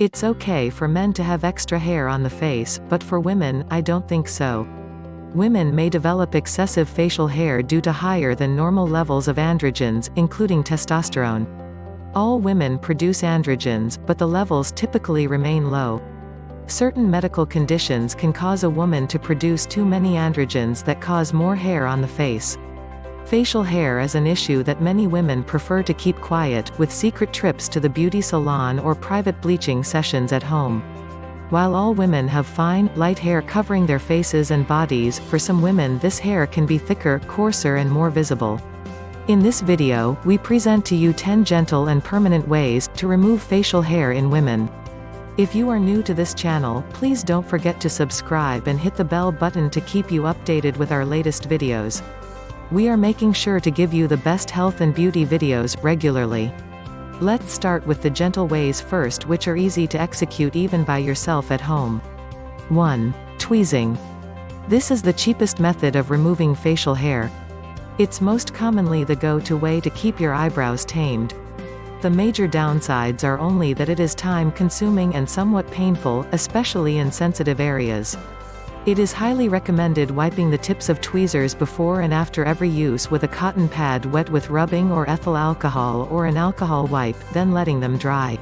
It's okay for men to have extra hair on the face, but for women, I don't think so. Women may develop excessive facial hair due to higher than normal levels of androgens, including testosterone. All women produce androgens, but the levels typically remain low. Certain medical conditions can cause a woman to produce too many androgens that cause more hair on the face. Facial hair is an issue that many women prefer to keep quiet, with secret trips to the beauty salon or private bleaching sessions at home. While all women have fine, light hair covering their faces and bodies, for some women this hair can be thicker, coarser and more visible. In this video, we present to you 10 gentle and permanent ways to remove facial hair in women. If you are new to this channel, please don't forget to subscribe and hit the bell button to keep you updated with our latest videos. We are making sure to give you the best health and beauty videos, regularly. Let's start with the gentle ways first which are easy to execute even by yourself at home. 1. Tweezing. This is the cheapest method of removing facial hair. It's most commonly the go-to way to keep your eyebrows tamed. The major downsides are only that it is time-consuming and somewhat painful, especially in sensitive areas. It is highly recommended wiping the tips of tweezers before and after every use with a cotton pad wet with rubbing or ethyl alcohol or an alcohol wipe, then letting them dry.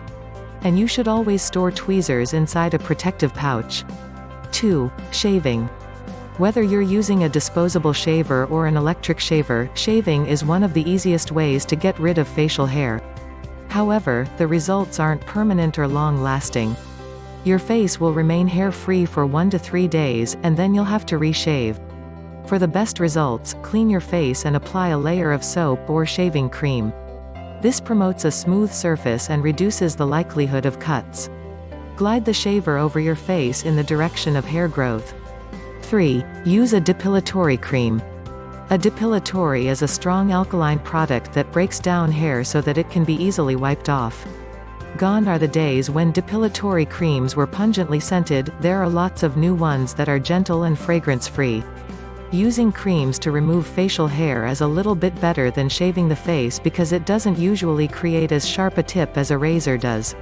And you should always store tweezers inside a protective pouch. 2. Shaving. Whether you're using a disposable shaver or an electric shaver, shaving is one of the easiest ways to get rid of facial hair. However, the results aren't permanent or long-lasting. Your face will remain hair-free for 1 to 3 days, and then you'll have to reshave. For the best results, clean your face and apply a layer of soap or shaving cream. This promotes a smooth surface and reduces the likelihood of cuts. Glide the shaver over your face in the direction of hair growth. 3. Use a depilatory cream. A depilatory is a strong alkaline product that breaks down hair so that it can be easily wiped off. Gone are the days when depilatory creams were pungently scented, there are lots of new ones that are gentle and fragrance-free. Using creams to remove facial hair is a little bit better than shaving the face because it doesn't usually create as sharp a tip as a razor does.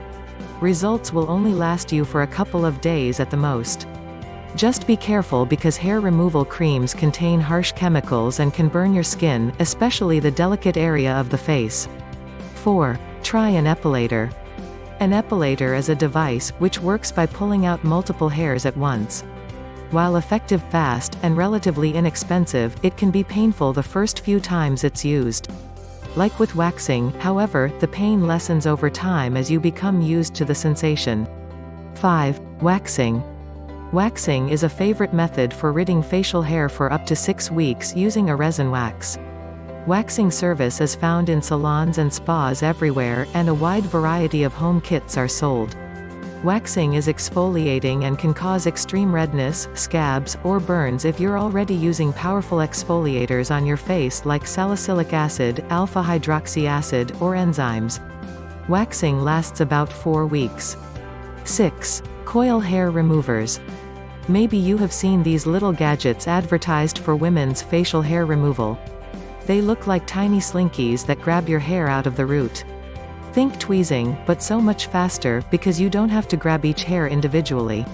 Results will only last you for a couple of days at the most. Just be careful because hair removal creams contain harsh chemicals and can burn your skin, especially the delicate area of the face. 4. Try an epilator. An epilator is a device, which works by pulling out multiple hairs at once. While effective fast, and relatively inexpensive, it can be painful the first few times it's used. Like with waxing, however, the pain lessens over time as you become used to the sensation. 5. Waxing. Waxing is a favorite method for ridding facial hair for up to 6 weeks using a resin wax. Waxing service is found in salons and spas everywhere, and a wide variety of home kits are sold. Waxing is exfoliating and can cause extreme redness, scabs, or burns if you're already using powerful exfoliators on your face like salicylic acid, alpha-hydroxy acid, or enzymes. Waxing lasts about 4 weeks. 6. Coil hair removers. Maybe you have seen these little gadgets advertised for women's facial hair removal. They look like tiny slinkies that grab your hair out of the root. Think tweezing, but so much faster, because you don't have to grab each hair individually.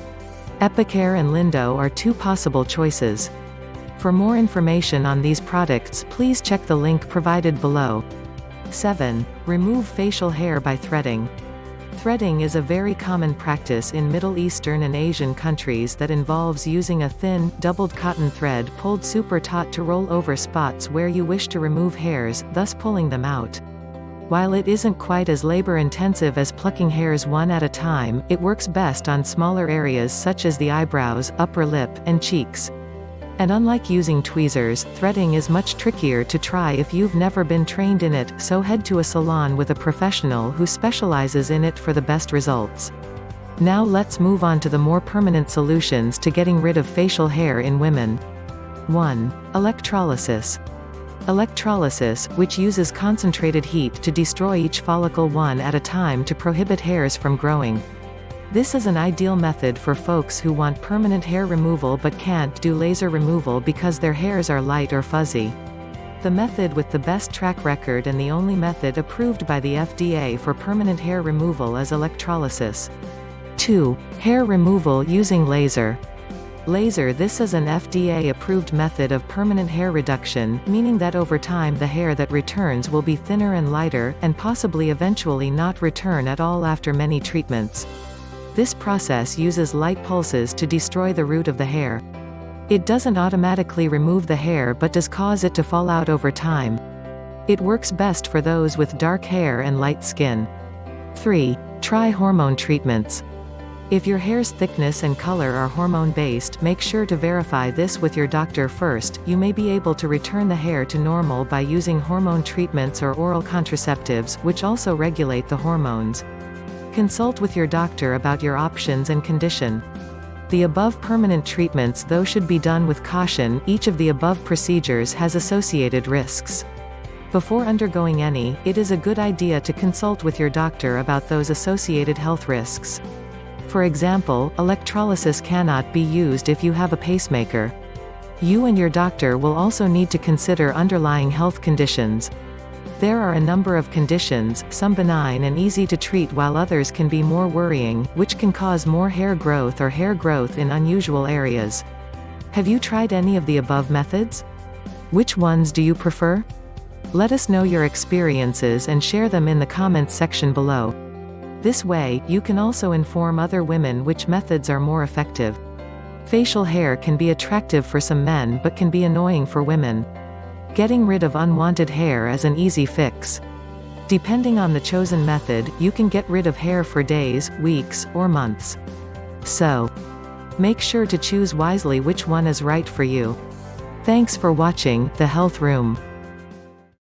Epicare and Lindo are two possible choices. For more information on these products please check the link provided below. 7. Remove facial hair by threading. Threading is a very common practice in Middle Eastern and Asian countries that involves using a thin, doubled cotton thread pulled super taut to roll over spots where you wish to remove hairs, thus pulling them out. While it isn't quite as labor-intensive as plucking hairs one at a time, it works best on smaller areas such as the eyebrows, upper lip, and cheeks. And unlike using tweezers, threading is much trickier to try if you've never been trained in it, so head to a salon with a professional who specializes in it for the best results. Now let's move on to the more permanent solutions to getting rid of facial hair in women. 1. Electrolysis. Electrolysis, which uses concentrated heat to destroy each follicle one at a time to prohibit hairs from growing. This is an ideal method for folks who want permanent hair removal but can't do laser removal because their hairs are light or fuzzy. The method with the best track record and the only method approved by the FDA for permanent hair removal is electrolysis. 2. Hair removal using laser. Laser This is an FDA-approved method of permanent hair reduction, meaning that over time the hair that returns will be thinner and lighter, and possibly eventually not return at all after many treatments. This process uses light pulses to destroy the root of the hair. It doesn't automatically remove the hair but does cause it to fall out over time. It works best for those with dark hair and light skin. 3. Try hormone treatments. If your hair's thickness and color are hormone-based make sure to verify this with your doctor first, you may be able to return the hair to normal by using hormone treatments or oral contraceptives, which also regulate the hormones. Consult with your doctor about your options and condition. The above permanent treatments though should be done with caution, each of the above procedures has associated risks. Before undergoing any, it is a good idea to consult with your doctor about those associated health risks. For example, electrolysis cannot be used if you have a pacemaker. You and your doctor will also need to consider underlying health conditions. There are a number of conditions, some benign and easy to treat while others can be more worrying, which can cause more hair growth or hair growth in unusual areas. Have you tried any of the above methods? Which ones do you prefer? Let us know your experiences and share them in the comments section below. This way, you can also inform other women which methods are more effective. Facial hair can be attractive for some men but can be annoying for women. Getting rid of unwanted hair is an easy fix. Depending on the chosen method, you can get rid of hair for days, weeks, or months. So, make sure to choose wisely which one is right for you. Thanks for watching The Health Room.